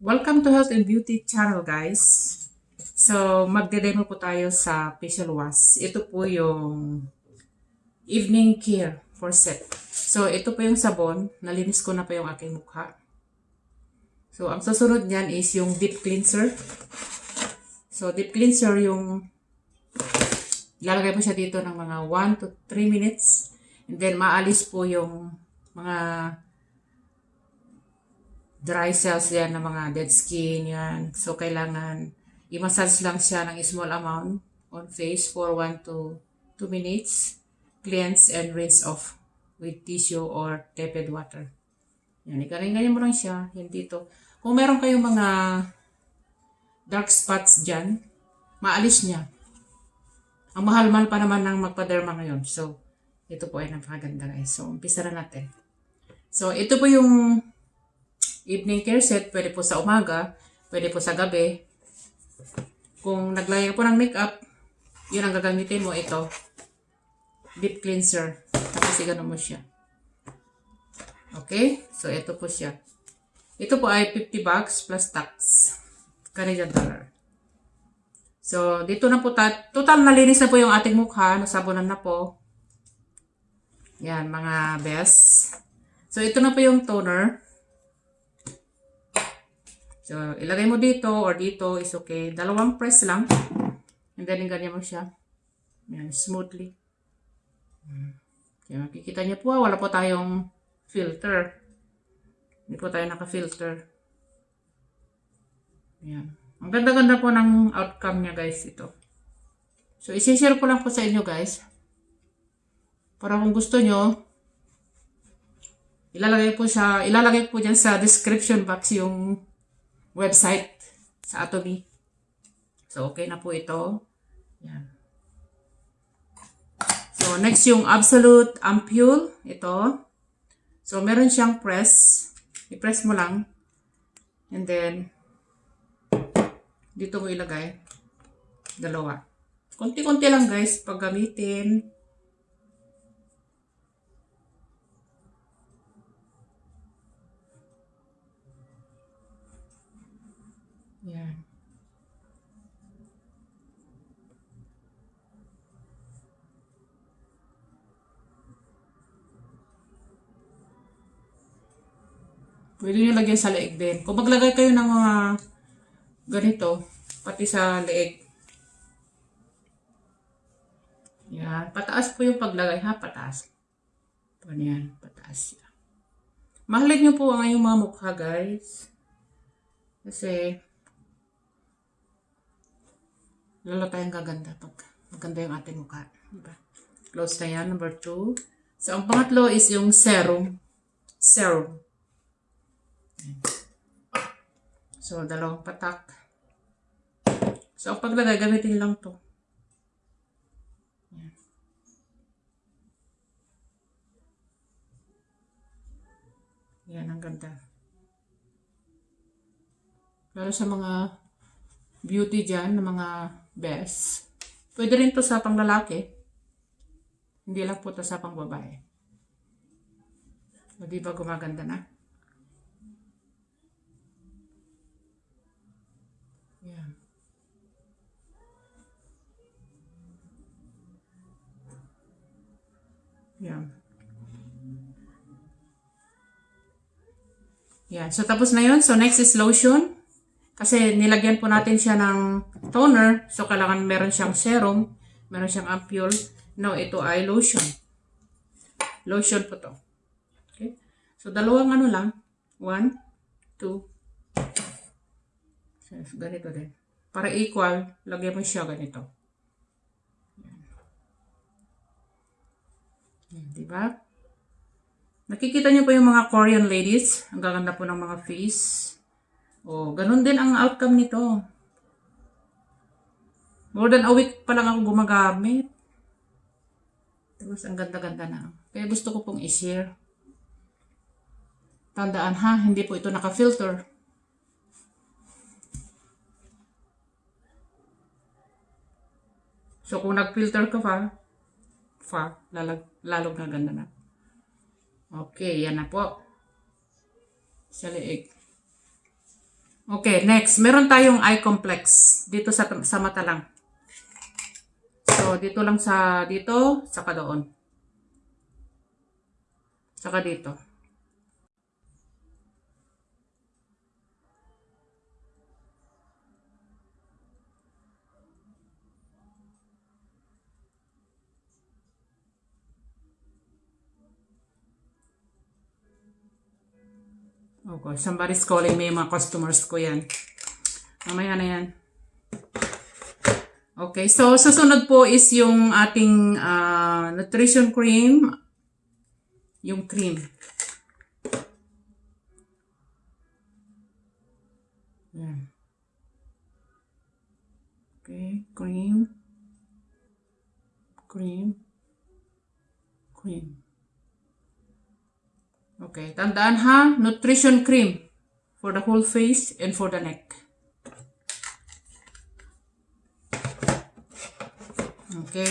Welcome to Health and Beauty channel guys. So, magde-demo po tayo sa facial wash. Ito po yung evening care for set. So, ito po yung sabon. Nalinis ko na po yung aking mukha. So, ang susunod niyan is yung deep cleanser. So, deep cleanser yung lalagay po siya dito ng mga 1 to 3 minutes. And then, maalis po yung mga dry cells yan ng mga dead skin yan. So, kailangan i-massage lang siya ng small amount on face for 1 to 2 minutes. Cleanse and rinse off with tissue or tepid water. Yan, ikarin-ganyan mo lang siya. Yan dito. Kung meron kayong mga dark spots dyan, maalis niya. Ang mahal-mahal pa naman ng magpa-derma ngayon. So, ito po ay napakaganda guys. So, umpisa na natin. So, ito po yung evening care set. Pwede po sa umaga, pwede po sa gabi. Kung naglagay po ng makeup, yun ang gagamitin mo. Ito, deep cleanser. Tapos igano mo siya. Okay? So, ito po siya. Ito po ay 50 bucks plus tax. Canadian dollar. So, dito na po, ta- total nalinis na po yung ating mukha. Nasabunan na po. Yan, mga best. So, ito na po yung toner. So, ilagay mo dito or dito is okay. Dalawang press lang. And then, ganyan mo siya. Yan, smoothly. Kaya makikita niyo po, ah, wala po tayong filter. Hindi po tayo naka-filter. Yan. Ang ganda-ganda po ng outcome niya guys ito. So, isi-share ko lang po sa inyo guys. Para kung gusto nyo, ilalagay po siya, ilalagay po dyan sa description box yung website sa Atomy. So, okay na po ito. Yan. So, next yung Absolute Ampule. Ito. So, meron siyang press. I-press mo lang. And then, dito mo ilagay. Dalawa. Konti-konti lang guys, pag gamitin. Yan. Pwede nyo lagyan sa leeg din. Kung maglagay kayo ng mga ganito, pati sa leeg. Yan. Pataas po yung paglagay ha. Pataas. Paano yan? Pataas siya. Mahalin nyo po ang inyong mga mukha guys. Kasi lalo tayong gaganda pag maganda yung ating mukha. Diba? Close na yan. Number two. So, ang pangatlo is yung serum. Serum. So, dalawang patak. So, ang paglagay, gamitin lang to. Yan. Ang ganda. Lalo sa mga beauty dyan, mga best. Pwede rin to sa panglalaki. Hindi lang po to sa pangbabae. O, di ba gumaganda na? Yan. Yan. Yan. So, tapos na yun. So, next is lotion. Kasi nilagyan po natin siya ng toner. So, kailangan meron siyang serum. Meron siyang ampule. No, ito ay lotion. Lotion po to. Okay. So, dalawang ano lang. One, two. So, ganito din. Para equal, lagyan mo siya ganito. Yan, diba? Nakikita niyo po yung mga Korean ladies. Ang gaganda po ng mga face. O, ganun din ang outcome nito. More than a week pa lang ako gumagamit. Tapos, ang ganda-ganda na. Kaya gusto ko pong i-share. Tandaan ha, hindi po ito naka-filter. So, kung nag-filter ka pa, fa, lalag, lalong gaganda na. Okay, yan na po. Sa leeg. Okay, next. Meron tayong eye complex. Dito sa, sa mata lang. So, dito lang sa, dito, saka doon. Saka dito. Okay, somebody's calling me, mga customers ko yan. Mamaya na yan. Okay, so susunod po is yung ating ah, nutrition cream. Yung cream. Yan. Okay, cream. Cream. Cream. Okay, tandaan ha, nutrition cream for the whole face and for the neck. Okay.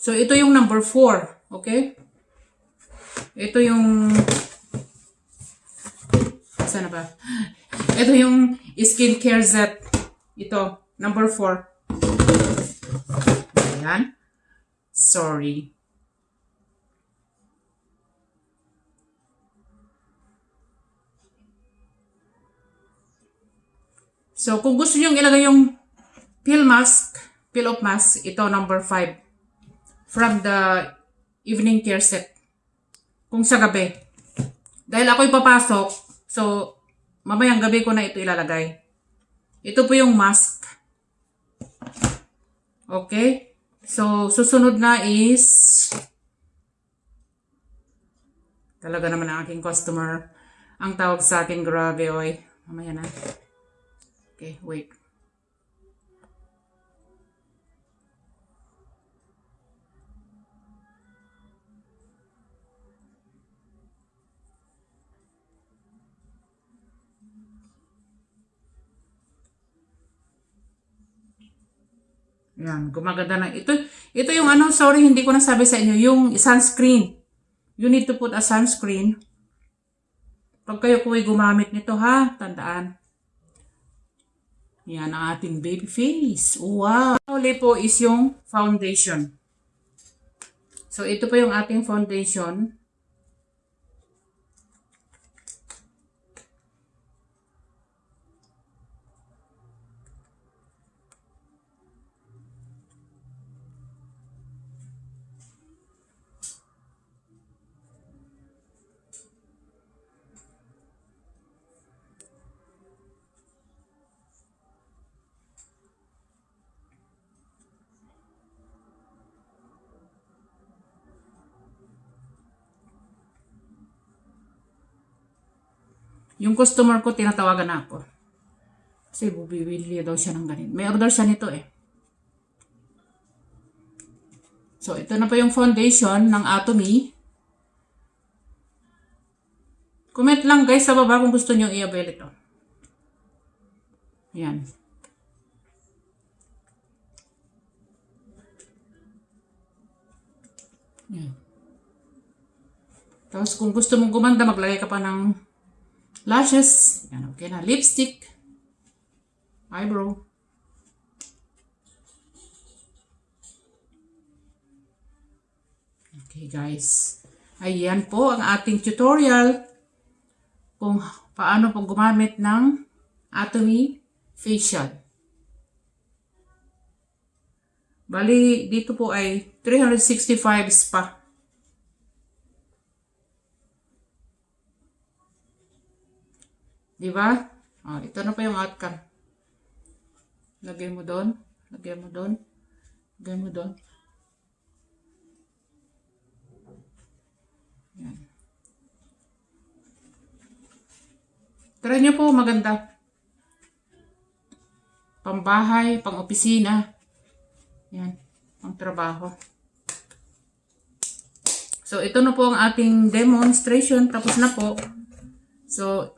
So, ito yung number 4. Okay? Ito yung... Sana ba? Ito yung skincare set. Ito, number 4. Ayan. Sorry. So, kung gusto nyo ilagay yung peel mask, peel off mask, ito number 5. From the evening care set. Kung sa gabi. Dahil ako'y papasok, so, mamayang gabi ko na ito ilalagay. Ito po yung mask. Okay? So, susunod na is talaga naman ang aking customer. Ang tawag sa akin, grabe, oy. Mamaya na. Okay, wait. Yan, gumaganda na. Ito, ito yung ano, sorry, hindi ko nasabi sa inyo, yung sunscreen. You need to put a sunscreen. Pag kayo po ay gumamit nito ha, tandaan. Yan ang ating baby face. Wow! Uli po is yung foundation. So, ito po yung ating foundation. Yung customer ko, tinatawagan na ako. Kasi bubibili daw siya ng ganito. May order siya nito eh. So, ito na po yung foundation ng Atomy. Comment lang guys sa baba kung gusto nyo i-avail ito. Yan. Yan. Tapos kung gusto mong gumanda, maglagay ka pa ng lashes. Yan, okay na. Lipstick. Eyebrow. Okay guys. Ayan po ang ating tutorial kung paano po gumamit ng Atomy Facial. Bali, dito po ay 365 spa. Di ba? Oh, ito na pa yung outcome. Lagay mo doon. Lagay mo doon. Lagay mo doon. Yan. Try nyo po, maganda. Pambahay, pang-opisina. Yan, pang trabaho. So, ito na po ang ating demonstration. Tapos na po. So,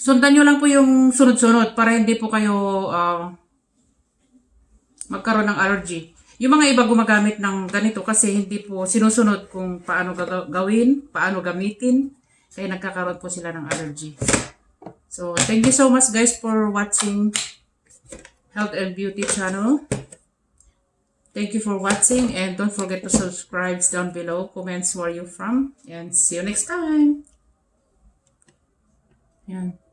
sundan nyo lang po yung sunod-sunod para hindi po kayo ah, magkaroon ng allergy. Yung mga iba gumagamit ng ganito kasi hindi po sinusunod kung paano gawin, paano gamitin. Kaya nagkakaroon po sila ng allergy. So, thank you so much guys for watching Health and Beauty channel. Thank you for watching and don't forget to subscribe down below. Comments where you from and see you next time. Yan.